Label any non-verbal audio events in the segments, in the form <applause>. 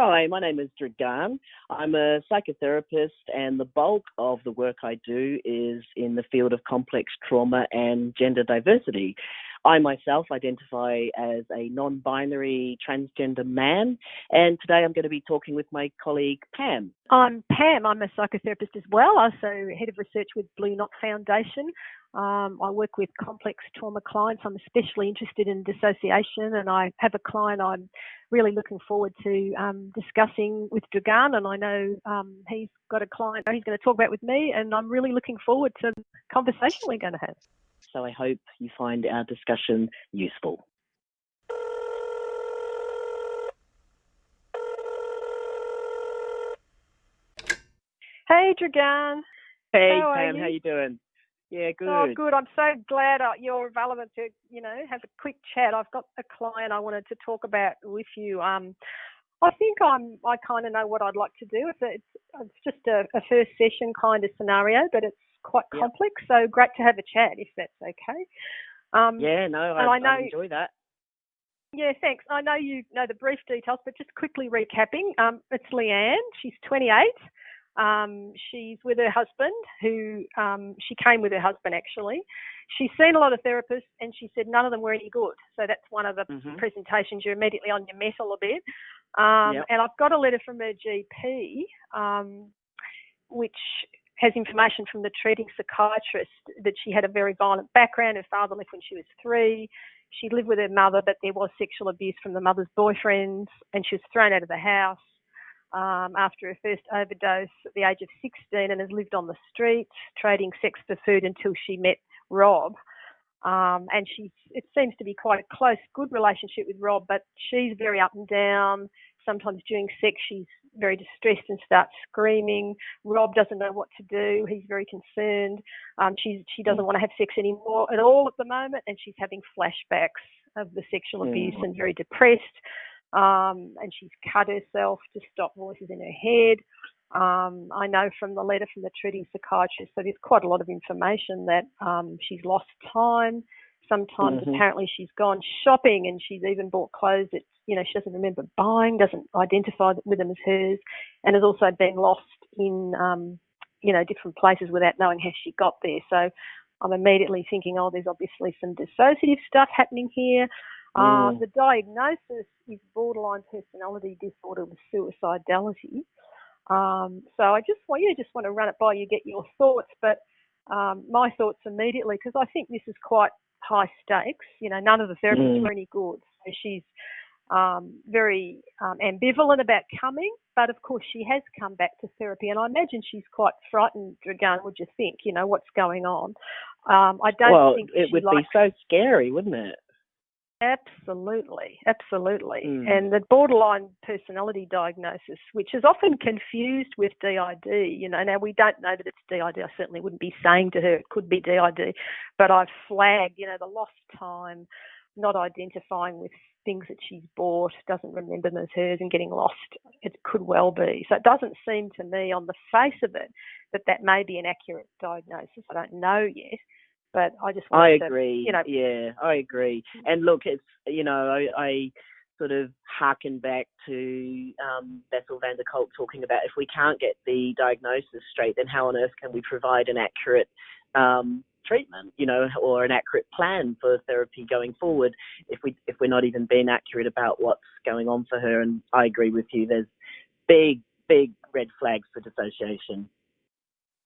Hi, my name is Dragan. I'm a psychotherapist, and the bulk of the work I do is in the field of complex trauma and gender diversity. I myself identify as a non binary transgender man, and today I'm going to be talking with my colleague Pam. I'm Pam. I'm a psychotherapist as well, also head of research with Blue Knot Foundation. Um, I work with complex trauma clients. I'm especially interested in dissociation, and I have a client I'm really looking forward to um, discussing with Dragan. And I know um, he's got a client he's going to talk about with me, and I'm really looking forward to the conversation we're going to have. So I hope you find our discussion useful. Hey, Dragan. Hey, how Pam, you? how you doing? Yeah, good. Oh, good. I'm so glad uh, you're available to, you know, have a quick chat. I've got a client I wanted to talk about with you. Um, I think I'm. I kind of know what I'd like to do. It's, a, it's, it's just a, a, first session kind of scenario, but it's quite Yep. complex. So great to have a chat if that's okay. Um, Yeah, no, I, I know- I enjoy that. Yeah, thanks. I know you know the brief details, but just quickly recapping. Um, it's Leanne. She's 28. Um, she's with her husband, who um, she came with her husband actually. She's seen a lot of therapists, and she said none of them were any good. So that's one of the Mhm. presentations. You're immediately on your mettle a bit. Um, Yep. And I've got a letter from her GP, um, which has information from the treating psychiatrist that she had a very violent background. Her father left when she was three. She lived with her mother, but there was sexual abuse from the mother's boyfriends, and she was thrown out of the house um, after her first overdose at the age of 16 and has lived on the streets, trading sex for food until she met Rob. Um, and she, it seems to be quite a close, good relationship with Rob, but she's very up and down. Sometimes during sex, she's very distressed and starts screaming. Rob doesn't know what to do. He's very concerned. Um, she's, she doesn't want to have sex anymore at all at the moment, and she's having flashbacks of the sexual abuse Mm. and very depressed. Um, and she's cut herself to stop voices in her head. Um, I know from the letter from the treating psychiatrist, so there's quite a lot of information that um, she's lost time. Sometimes Mhm. apparently she's gone shopping and she's even bought clothes that you know she doesn't remember buying, doesn't identify with them as hers, and has also been lost in um, you know different places without knowing how she got there. So I'm immediately thinking, oh, there's obviously some dissociative stuff happening here. Uh, Mm. the diagnosis is borderline personality disorder with suicidality. Um, so I just want you just want to run it by you, get your thoughts. But um, my thoughts immediately, because I think this is quite high stakes. You know, none of the therapists Mm. were any good. So she's um, very um, ambivalent about coming, but of course she has come back to therapy, and I imagine she's quite frightened. Dragan, would you think? You know what's going on? Um, I don't well, think it would likes be so scary, wouldn't it? Absolutely, absolutely. Mm. And the borderline personality diagnosis, which is often confused with DID, you know, now we don't know that it's DID. I certainly wouldn't be saying to her it could be DID, but I've flagged, you know, the lost time, not identifying with things that she's bought, doesn't remember them as hers, and getting lost. It could well be. So it doesn't seem to me on the face of it that that may be an accurate diagnosis. I don't know yet, but I just I wanted to, agree. you know, yeah, I agree. And look, it's you know, I, I sort of harken back to um, Bessel van der Kolk talking about if we can't get the diagnosis straight, then how on earth can we provide an accurate um, treatment, you know, or an accurate plan for therapy going forward if we if we're not even being accurate about what's going on for her. And I agree with you. There's big big red flags for dissociation.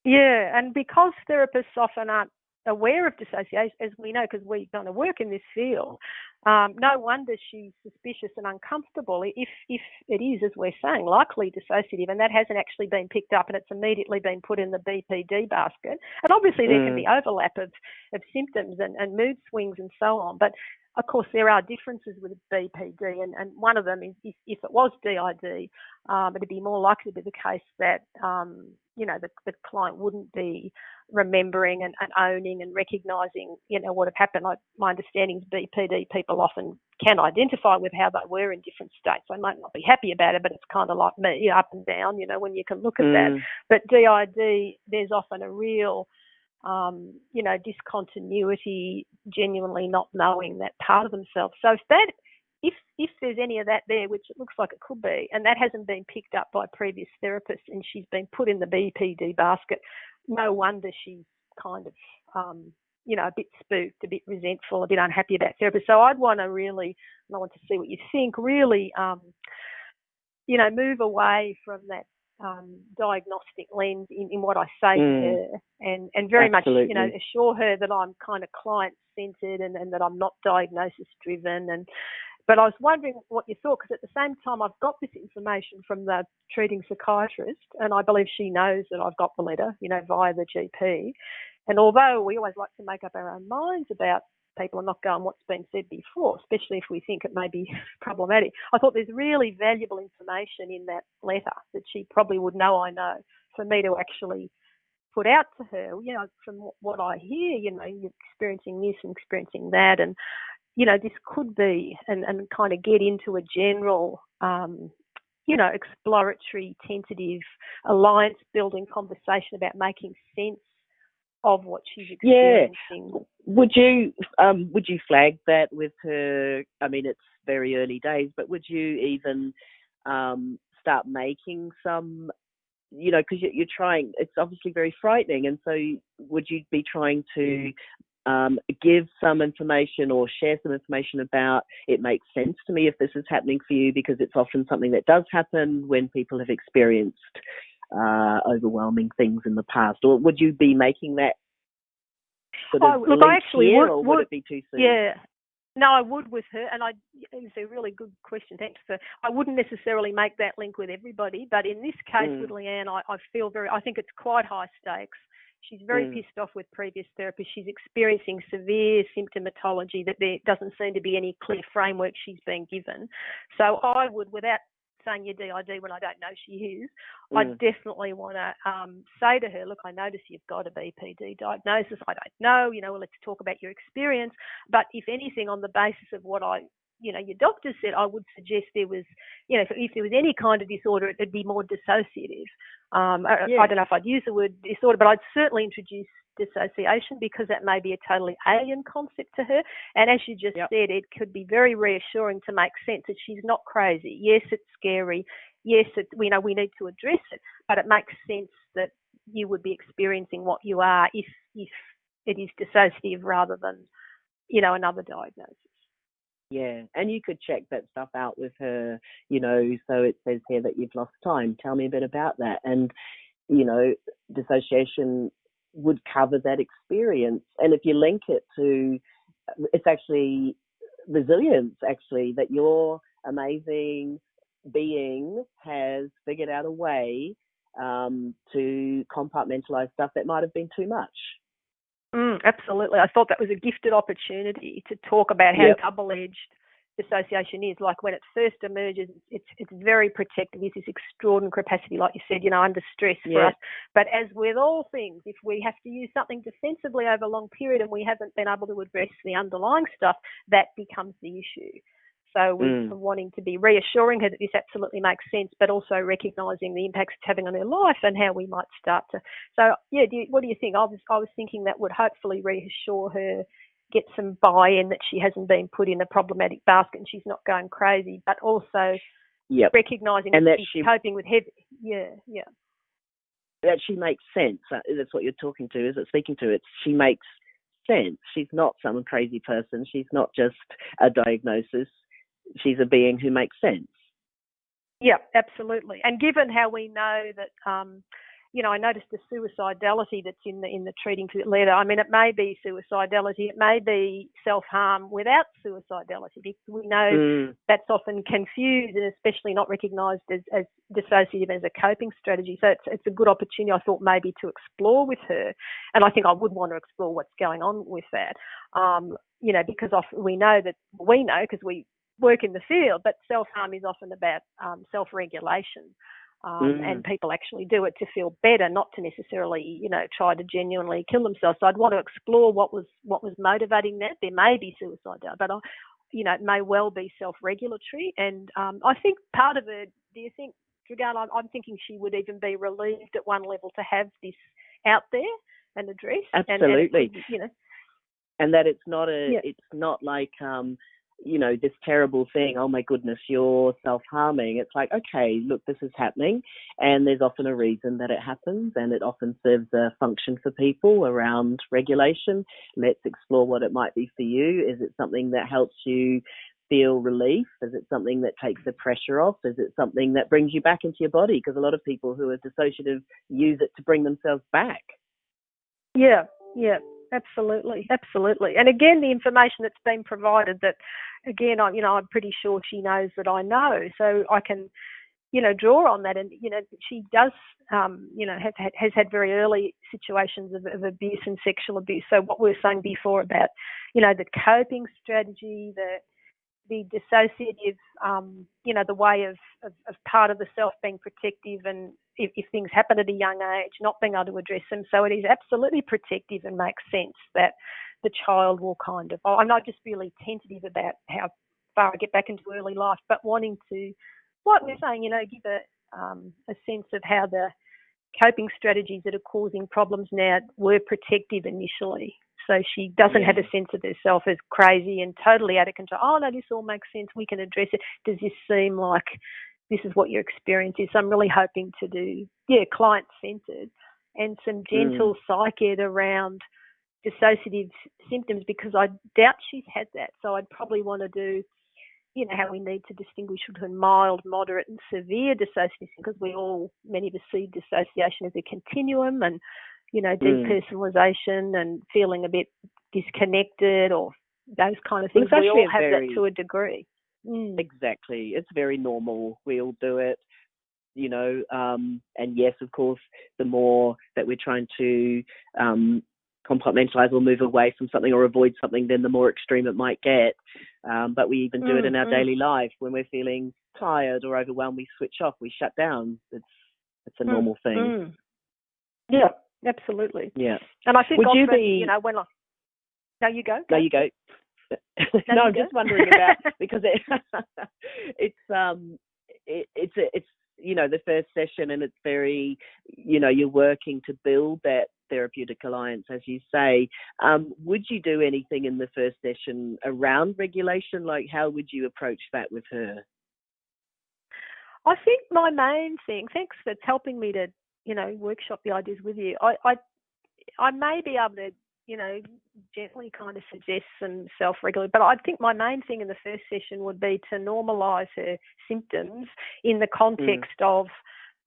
Yeah, and because therapists often aren't aware of dissociation, as we know, because we kind of work in this field, um, no wonder she's suspicious and uncomfortable if if it is, as we're saying, likely dissociative, and that hasn't actually been picked up, and it's immediately been put in the BPD basket. And obviously, there can Mm. be overlap of, of symptoms and, and mood swings and so on, but of course, there are differences with BPD, and, and one of them is if, if it was DID, um, it'd be more likely to be the case that um, you know the, the client wouldn't be remembering and, and owning and recognising you know what had happened. I, my understanding is BPD people often can identify with how they were in different states. They might not be happy about it, but it's kind of like me, up and down. You know, when you can look at that. Mm. But DID, there's often a real um, you know, discontinuity, genuinely not knowing that part of themselves. So if that if if there's any of that there, which it looks like it could be, and that hasn't been picked up by previous therapists, and she's been put in the BPD basket, no wonder she's kind of um, you know, a bit spooked, a bit resentful, a bit unhappy about therapy. So I'd want to really, I want to see what you think, really, um, you know, move away from that um, diagnostic lens in, in what I say mm. to her and, and very Absolutely. much, you know, assure her that I'm kind of client centered and, and that I'm not diagnosis driven and but I was wondering what you thought because at the same time I've got this information from the treating psychiatrist and I believe she knows that I've got the letter, you know, via the GP. And although we always like to make up our own minds about people and not go on what's been said before, especially if we think it may be <laughs> problematic, I thought there's really valuable information in that letter that she probably would know I know for me to actually put out to her. You know, from what I hear, you know, you're experiencing this and experiencing that, and you know, this could be, and, and kind of get into a general um, you know, exploratory, tentative, alliance building conversation about making sense of what she's experiencing. Yeah. Would you um, would you flag that with her? I mean, it's very early days, but would you even um, start making some? You know, because you're trying. It's obviously very frightening, and so would you be trying to um, give some information or share some information about it makes sense to me if this is happening for you because it's often something that does happen when people have experienced uh, overwhelming things in the past, or would you be making that sort of oh, look, I actually here, would, or would, would, it be too soon? Yeah. No, I would with her, and I. It's a really good question. Thanks for. I wouldn't necessarily make that link with everybody, but in this case mm. with Leanne, I, I feel very. I think it's quite high stakes. She's very mm. pissed off with previous therapists. She's experiencing severe symptomatology that there doesn't seem to be any clear framework she's been given. So I would, without saying your DID when I don't know she is, mm. I definitely want to um, say to her, look, I notice you've got a BPD diagnosis. I don't know, you know, well, let's talk about your experience. But if anything, on the basis of what I you know, your doctor said, I would suggest there was, you know, if, if there was any kind of disorder, it'd be more dissociative. Um, yeah. I, I, don't know if I'd use the word disorder, but I'd certainly introduce dissociation because that may be a totally alien concept to her. And as you just yep. said, it could be very reassuring to make sense that she's not crazy. Yes, it's scary. Yes, it, we know we need to address it, but it makes sense that you would be experiencing what you are if if it is dissociative rather than, you know, another diagnosis. Yeah, and you could check that stuff out with her, you know, so it says here that you've lost time. Tell me a bit about that. And, you know, dissociation would cover that experience. And if you link it to, it's actually resilience, actually, that your amazing being has figured out a way um, to compartmentalize stuff that might have been too much. Mm, absolutely. I thought that was a gifted opportunity to talk about how yep. double edged dissociation is. Like when it first emerges, it's it's very protective. It's this extraordinary capacity, like you said, you know, under stress yeah. for us. But as with all things, if we have to use something defensively over a long period and we haven't been able to address the underlying stuff, that becomes the issue. So we're mm. wanting to be reassuring her that this absolutely makes sense, but also recognising the impacts it's having on her life and how we might start to. So yeah, do you, what do you think? I was I was thinking that would hopefully reassure her, get some buy-in that she hasn't been put in a problematic basket and she's not going crazy, but also yep. recognising and that, that she's she, coping with heavy. Yeah, yeah. That she makes sense. Uh, that's what you're talking to, is it? Speaking to it, she makes sense. She's not some crazy person. She's not just a diagnosis she's a being who makes sense. Yeah, absolutely. And given how we know that, um, you know, I noticed the suicidality that's in the in the treating letter. I mean, it may be suicidality, it may be self harm without suicidality, because we know mm. that's often confused and especially not recognised as, as dissociative as a coping strategy. So it's it's a good opportunity, I thought, maybe to explore with her, and I think I would want to explore what's going on with that. Um, you know, because often we know that we know because we work in the field, but self harm is often about um, self regulation. Um, mm. And people actually do it to feel better, not to necessarily, you know, try to genuinely kill themselves. So I'd want to explore what was what was motivating that. There may be suicide, but I, you know, it may well be self-regulatory. And um, I think part of it. Do you think, Dragana? I'm, I'm thinking she would even be relieved at one level to have this out there and addressed. Absolutely. And, and you know, and that it's not a, yeah. it's not like um, you know, this terrible thing, oh my goodness, you're self harming. It's like, okay, look, this is happening. And there's often a reason that it happens, and it often serves a function for people around regulation. Let's explore what it might be for you. Is it something that helps you feel relief? Is it something that takes the pressure off? Is it something that brings you back into your body? Because a lot of people who are dissociative use it to bring themselves back. Yeah, yeah, absolutely, absolutely. And again, the information that's been provided that, again, I, you know, I'm pretty sure she knows that I know, so I can, you know, draw on that. And you know, she does, um, you know, have, has had very early situations of, of abuse and sexual abuse. So what we were saying before about, you know, the coping strategy, the the dissociative, um, you know, the way of, of, of, part of the self being protective and if, if, things happen at a young age, not being able to address them. So it is absolutely protective and makes sense that the child will kind of, I'm not just really tentative about how far I get back into early life, but wanting to, like we're saying, you know, give a, um, a sense of how the coping strategies that are causing problems now were protective initially. So she doesn't yeah. have a sense of herself as crazy and totally out of control. Oh no, this all makes sense. We can address it. Does this seem like this is what your experience is? So I'm really hoping to do, yeah, client centered and some gentle mm. psych ed around dissociative symptoms because I doubt she's had that. So I'd probably want to do, you know, how we need to distinguish between mild, moderate, and severe dissociation because we all, many of us see dissociation as a continuum and you know, hmm. depersonalization mm. and feeling a bit disconnected or those kind of things. we all have very, that to a degree. Mm. Exactly. It's very normal. We all do it, you know. Um, and yes, of course, the more that we're trying to um, compartmentalize or move away from something or avoid something, then the more extreme it might get. Um, but we even do mm, it in our mm. daily life when we're feeling tired or overwhelmed. We switch off. We shut down. It's it's a mm, normal thing. Mm. Yeah, Absolutely. Yeah. And I think Would often, you, be... you know, when I no, you go. go. No, you go. no, <laughs> no I'm go. just wondering about <laughs> because it, <laughs> it's um it, it's it's you know the first session and it's very you know you're working to build that therapeutic alliance as you say um, would you do anything in the first session around regulation like how would you approach that with her i think my main thing thanks for helping me to you know, workshop the ideas with you. I, I, I may be able to, you know, gently kind of suggest some self regulation, but I think my main thing in the first session would be to normalise her symptoms in the context mm. of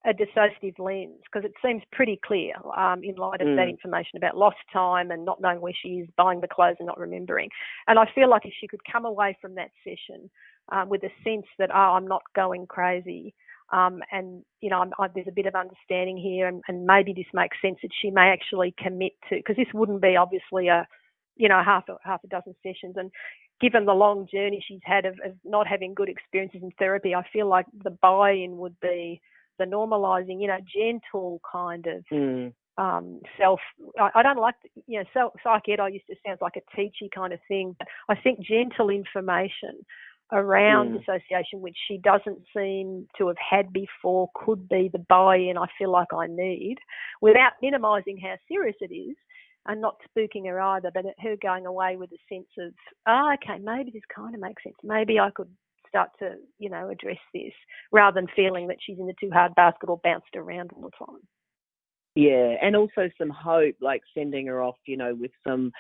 a dissociative lens because it seems pretty clear um, in light of mm. that information about lost time and not knowing where she is, buying the clothes and not remembering. And I feel like if she could come away from that session um, with a sense that, oh, I'm not going crazy, um, and you know, I, there's a bit of understanding here, and, and, maybe this makes sense that she may actually commit to, because this wouldn't be obviously a, you know, half a half a dozen sessions, and given the long journey she's had of, of not having good experiences in therapy, I feel like the buy-in would be the normalising, you know, gentle kind of. Mm. Um, self, I, I, don't like, you know, self, psych ed, I used to sound like a teachy kind of thing, I think gentle information around mm. association, which she doesn't seem to have had before, could be the buy in I feel like I need without minimising how serious it is and not spooking her either, but her going away with a sense of, oh, okay, maybe this kind of makes sense. Maybe I could start to, you know, address this rather than feeling that she's in the too hard basket or bounced around all the time. Yeah, and also some hope, like sending her off, you know, with some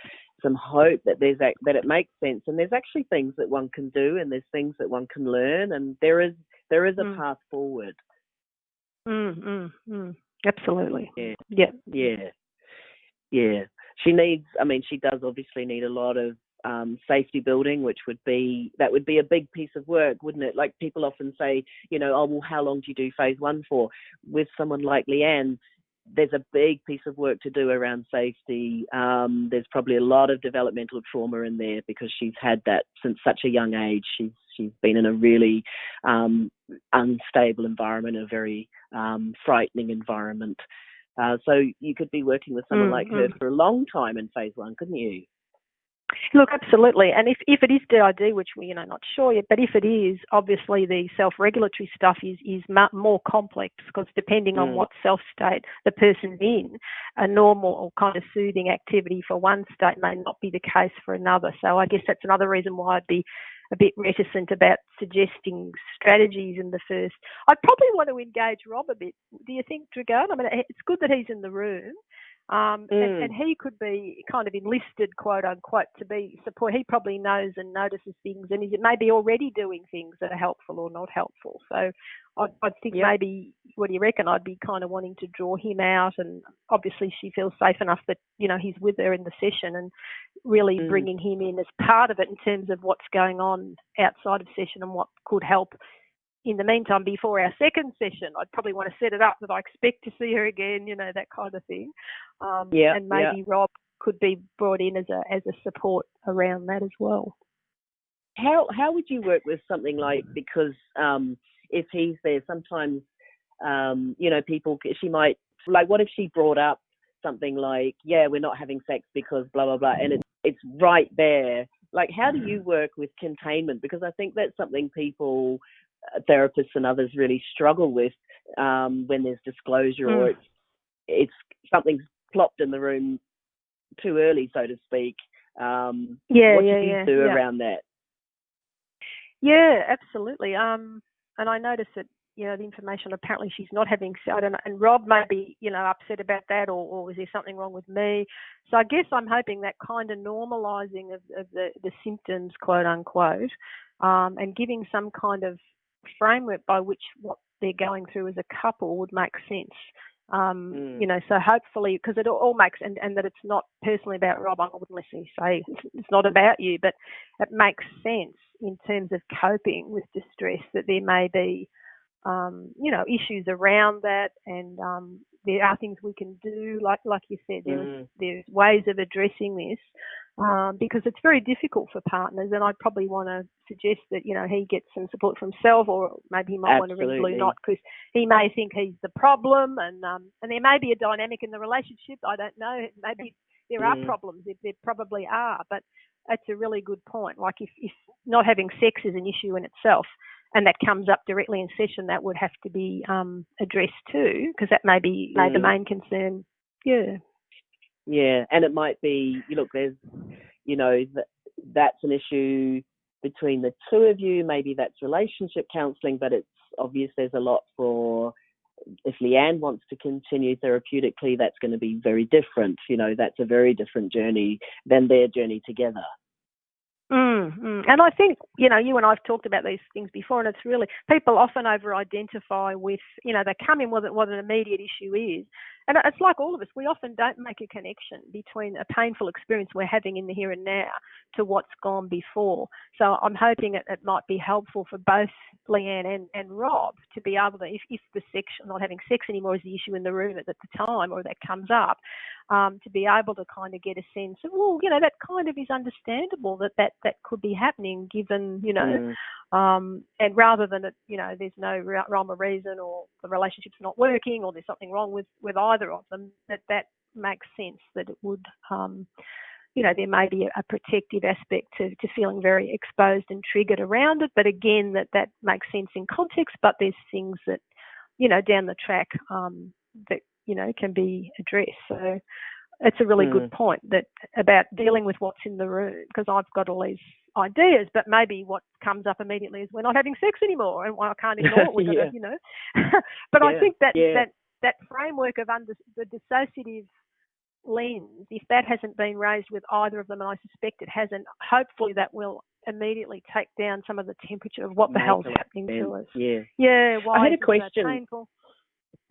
some hope that there's that, that it makes sense, and there's actually things that one can do, and there's things that one can learn, and there is there is a mm. path forward. Mm, mm, mm. Absolutely. Yeah. Yeah. Yeah. Yeah. She needs. I mean, she does obviously need a lot of um, safety building, which would be that would be a big piece of work, wouldn't it? Like people often say, you know, oh well, how long do you do phase one for? With someone like Leanne, there's a big piece of work to do around safety. Um, there's probably a lot of developmental trauma in there because she's had that since such a young age. She's she's been in a really um, unstable environment, a very um, frightening environment. Uh, so you could be working with someone mm-hmm. like her mm. for a long time in phase one, couldn't you? Look, absolutely. And if, if it is DID, which we're you know not sure yet, but if it is, obviously the self-regulatory stuff is is more complex because depending mm. on what self state the person's in, a normal or kind of soothing activity for one state may not be the case for another. So I guess that's another reason why I'd be a bit reticent about suggesting strategies in the first. I'd probably want to engage Rob a bit. Do you think, Dragan? I mean, it's good that he's in the room. Um, mm. and, and, he could be kind of enlisted, quote unquote, to be support. He probably knows and notices things, and is maybe already doing things that are helpful or not helpful. So, I, I think yep. maybe, what do you reckon? I'd be kind of wanting to draw him out, and obviously she feels safe enough that you know he's with her in the session, and really mm. bringing him in as part of it in terms of what's going on outside of session and what could help in the meantime, before our second session, I'd probably want to set it up that I expect to see her again, you know, that kind of thing. Um, yeah, and maybe yeah. Rob could be brought in as a as a support around that as well. How how would you work with something like because um, if he's there, sometimes um, you know people she might like what if she brought up something like yeah we're not having sex because blah blah blah and it's it's right there like how do you work with containment because i think that's something people therapists and others really struggle with um, when there's disclosure mm. or it's it's something's plopped in the room too early, so to speak. Um, yeah, what yeah, do you yeah, do yeah. around that? Yeah, absolutely. Um, and I noticed that you know the information apparently she's not having I don't know, and Rob may be you know upset about that, or, or is there something wrong with me? So I guess I'm hoping that kind of normalising of, of the the symptoms, quote unquote, um, and giving some kind of framework by which what they're going through as a couple would make sense. Um, mm. You know, so hopefully, because it all makes, and, and that it's not personally about Rob, I wouldn't necessarily say it's not about you, but it makes sense in terms of coping with distress that there may be, um, you know, issues around that, and um, there are things we can do, like like you said, there's mm. there's ways of addressing this um, because it's very difficult for partners. And I'd probably want to suggest that you know he gets some support from himself, or maybe he might Absolutely. want to ring Blue Knot because he may think he's the problem, and um, and there may be a dynamic in the relationship. I don't know. Maybe there mm. are problems. If there probably are, but that's a really good point. Like if, if not having sex is an issue in itself, and that comes up directly in session, that would have to be um, addressed too, because that may be mm. the main concern. Yeah. Yeah, and it might be, you look, there's, you know, that that's an issue between the two of you. Maybe that's relationship counselling, but it's obvious there's a lot for. If Leanne wants to continue therapeutically, that's going to be very different. You know, that's a very different journey than their journey together. Mm, mm. And I think, you know, you and I've talked about these things before, and it's really, people often over identify with, you know, they come in with what an immediate issue is, and it's like all of us, we often don't make a connection between a painful experience we're having in the here and now to what's gone before. So I'm hoping it, it might be helpful for both Leanne and, and Rob to be able to, if, if the sex, not having sex anymore is the issue in the room at, the time or that comes up, um, to be able to kind of get a sense of, well, you know, that kind of is understandable that that, that could be happening given, you know, mm. Um, and rather than it, you know, there's no rhyme or reason, or the relationship's not working, or there's something wrong with with either of them, that that makes sense that it would, um, you know, there may be a, a protective aspect to, to feeling very exposed and triggered around it. But again, that that makes sense in context. But there's things that, you know, down the track um, that you know can be addressed. So it's a really mm. good point that about dealing with what's in the room because I've got all these ideas, but maybe what comes up immediately is we're not having sex anymore, and I can't <laughs> ignore it. Yeah. you know. <laughs> but yeah. I think that yeah. that that framework of under the dissociative lens, if that hasn't been raised with either of them, and I suspect it hasn't, hopefully that will immediately take down some of the temperature of what the hell's happening to us. Yeah. Yeah. I had a question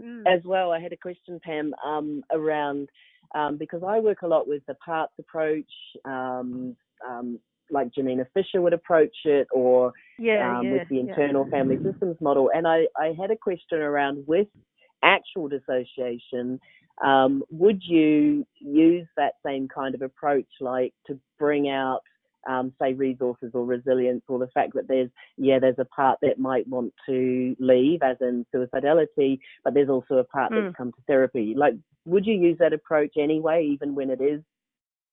mm. as well. I had a question, Pam, um, around um, because I work a lot with the parts approach, um, um, like Janina Fisher would approach it, or yeah, um, yeah, with the internal yeah. family systems model. And I, I had a question around with actual dissociation. Um, would you use that same kind of approach, like to bring out, um, say, resources or resilience, or the fact that there's, yeah, there's a part that might want to leave, as in suicidality, but there's also a part mm. that's come to therapy. Like, would you use that approach anyway, even when it is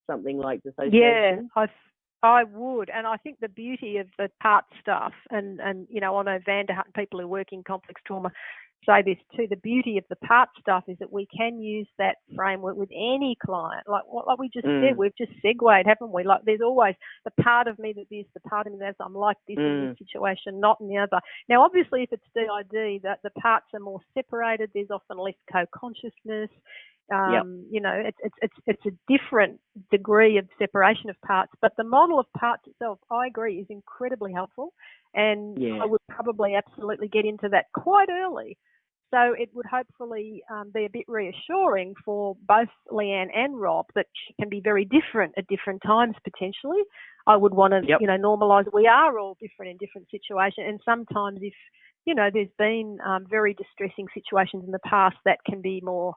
something like dissociation? Yeah, I I would, and I think the beauty of the part stuff, and and you know, I know van der Hart and people who work in complex trauma say this too. The beauty of the part stuff is that we can use that framework with any client. Like what like we just Mm. said, we've just segued, haven't we? Like there's always the part of me that this, the part of me that I'm like this in Mm. this situation, not in the other. Now, obviously, if it's DID, that the parts are more separated. There's often less co-consciousness. Um, You know, it's, it's it's it's a different degree of separation of parts, but the model of parts itself, I agree, is incredibly helpful, and Yeah. I would probably absolutely get into that quite early. So it would hopefully um, be a bit reassuring for both Leanne and Rob that she can be very different at different times potentially. I would want to, Yep. you know, normalise we are all different in different situations, and sometimes if you know there's been um, very distressing situations in the past that can be more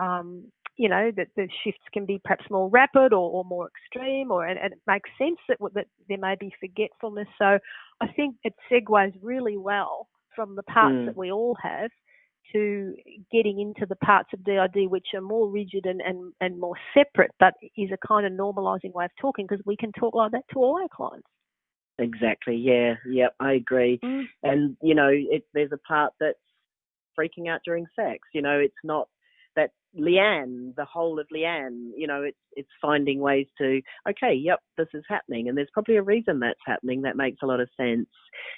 um, you know that the shifts can be perhaps more rapid or, or more extreme, or and, and it makes sense that that there may be forgetfulness. So I think it segues really well from the parts Mm. that we all have to getting into the parts of DID which are more rigid and, and, and more separate, but is a kind of normalising way of talking because we can talk like that to all our clients. Exactly. Yeah. Yep. I agree. Mm. And you know, it, there's a part that's freaking out during sex. You know, it's not Leanne, the whole of Leanne. You know, it's it's finding ways to okay, yep, this is happening, and there's probably a reason that's happening that makes a lot of sense.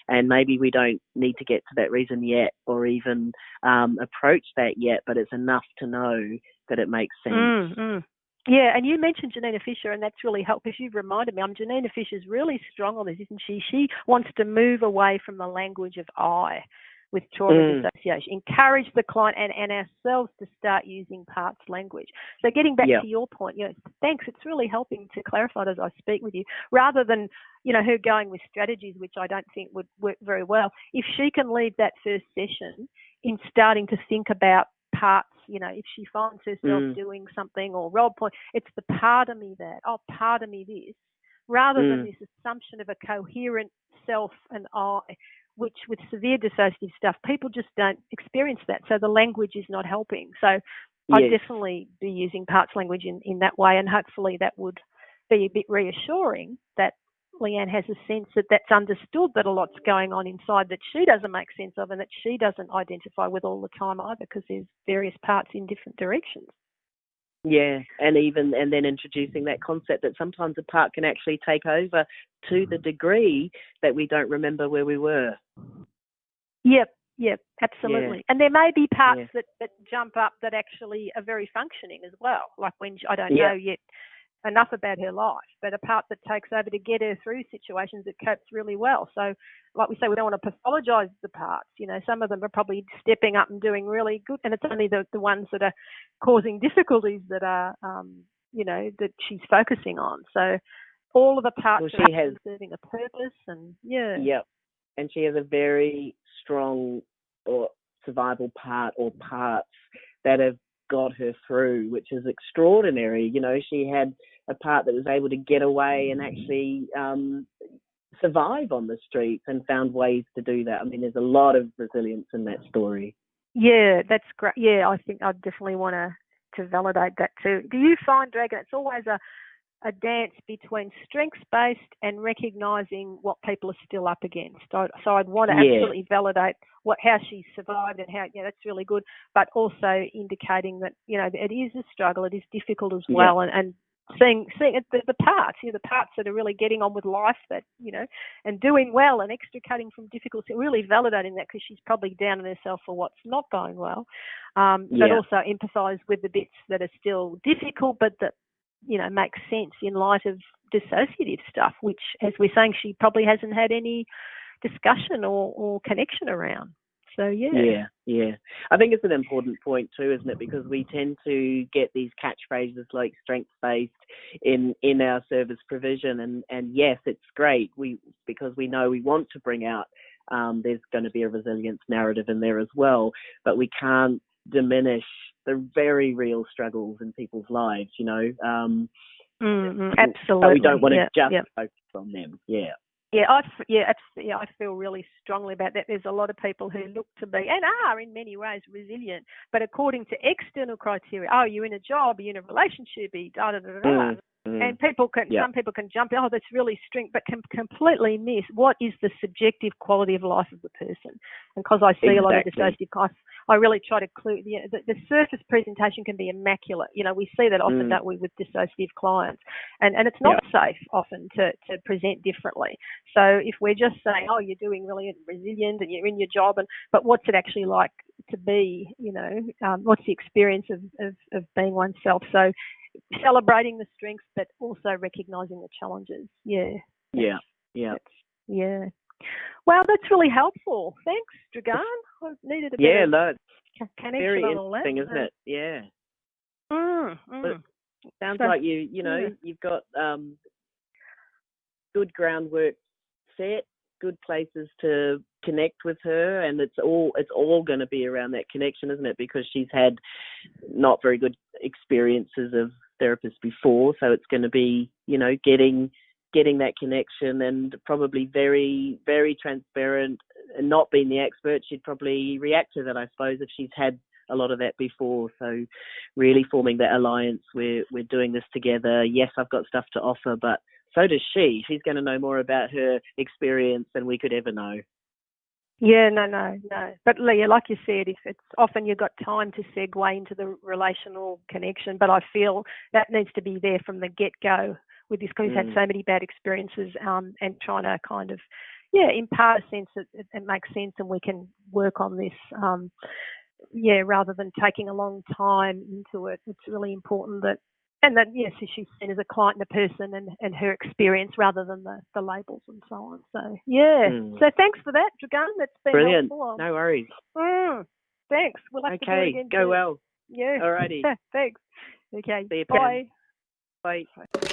And maybe we don't need to get to that reason yet, or even um, approach that yet, but it's enough to know that it makes sense. Mm, mm. Yeah, and you mentioned Janina Fisher, and that's really helped because you've reminded me. I'm Janina Fisher's really strong on this, isn't she? She wants to move away from the language of I with trauma Mm. dissociation, encourage the client and, and ourselves to start using parts language. So getting back Yep. to your point, you know, thanks. It's really helping to clarify it as I speak with you, rather than you know her going with strategies which I don't think would work very well. If she can leave that first session in starting to think about parts, you know, if she finds herself Mm. doing something or role point, it's the part of me that, oh, part of me this, rather than Mm. this assumption of a coherent self and I, which with severe dissociative stuff, people just don't experience that. So the language is not helping. So I'd Yes. definitely be using parts language in, in that way, and hopefully that would be a bit reassuring that Leanne has a sense that that's understood that a lot's going on inside that she doesn't make sense of and that she doesn't identify with all the time either because there's various parts in different directions. Yeah, and even and then introducing that concept that sometimes a part can actually take over to the mm-hmm. degree that we don't remember where we were. Yep, yep, absolutely. And there may be parts Yeah. that, that jump up that actually are very functioning as well. Like when I don't Yeah. know yet enough about her life, but a part that takes over to get her through situations that copes really well. So, like we say, we don't want to pathologise the parts. You know, some of them are probably stepping up and doing really good, and it's only the, the ones that are causing difficulties that are, um, you know, that she's focusing on. So, all of the parts Well, are she has- serving a purpose, and yeah, Yep. And she has a very strong or survival part or parts that have got her through, which is extraordinary. You know, she had a part that was able to get away and actually um, survive on the streets and found ways to do that. I mean, there's a lot of resilience in that story. Yeah, that's great. Yeah, I think I definitely want to to validate that too. Do you find, Dragan, it's always a a dance between strengths based and recognizing what people are still up against. So, so I'd want to Yeah. absolutely validate what how she survived and how yeah that's really good, but also indicating that you know it is a struggle, it is difficult as Yeah. well, and, and seeing seeing the, the parts, you know, the parts that are really getting on with life that you know and doing well and extricating from difficulty, really validating that because she's probably down on herself for what's not going well, um, but also empathise with the bits that are still difficult, but that you know makes sense in light of dissociative stuff, which, as we're saying, she probably hasn't had any discussion or, or connection around. So yeah, Yeah, yeah. I think it's an important point too, isn't it? Because we tend to get these catchphrases like strength based in in our service provision, and and yes, it's great. We because we know we want to bring out. Um, there's going to be a resilience narrative in there as well, but we can't diminish the very real struggles in people's lives. You know, um, mm but absolutely. we don't want to yeah, just yeah. focus on them. Yeah, Yeah, I yeah, abs- yeah, I feel really strongly about that. There's a lot of people who look to be and are in many ways resilient, but according to external criteria, oh, you're in a job, you're in a relationship, you da da da da. Mm, mm. And people can, Yeah. some people can jump, oh, that's really strength, but can completely miss what is the subjective quality of life of the person. And because I see a lot of Exactly. dissociative, I, really try to clue. You know, the, the surface presentation can be immaculate. You know, we see that often, Mm. don't we, with dissociative clients, and and it's not safe often to to present differently. So if we're just saying, oh, you're doing really resilient and you're in your job, and but what's it actually like to be? You know, um, what's the experience of, of of being oneself? So celebrating the strengths, but also recognizing the challenges. Yeah. Yeah, yeah, yeah. Wow, that's really helpful. Thanks, Dragan. I needed a bit yeah. of No, connection very on all that. interesting, isn't it? Yeah. Mm, mm. Sounds So- like you, you know, yeah. you've got um, good groundwork set, good places to connect with her, and it's all it's all going to be around that connection, isn't it? Because she's had not very good experiences of therapists before, so it's going to be, you know, getting getting that connection and probably very very transparent. And not being the expert, she'd probably react to that, I suppose, if she's had a lot of that before. So really forming that alliance. We're we're doing this together. Yes, I've got stuff to offer, but so does she. She's going to know more about her experience than we could ever know. Yeah, no, no, no. But Leah, like you said, if it's often you've got time to segue into the relational connection, but I feel that needs to be there from the get go with this because we've had Mm. so many bad experiences um, and trying to kind of, yeah, impart a sense that it, it makes sense and we can work on this. Um, yeah, rather than taking a long time into it, it's really important that, and that yes, she's seen as a client and a person and, and her experience rather than the, the labels and so on. So yeah, Mm. so thanks for that, Dragan. That's been Brilliant. helpful. No worries. Mm, thanks. We'll have to do it Okay, again. go soon. well. Yeah. Alrighty. <laughs> thanks. Okay. See you, Pam. Bye. Bye.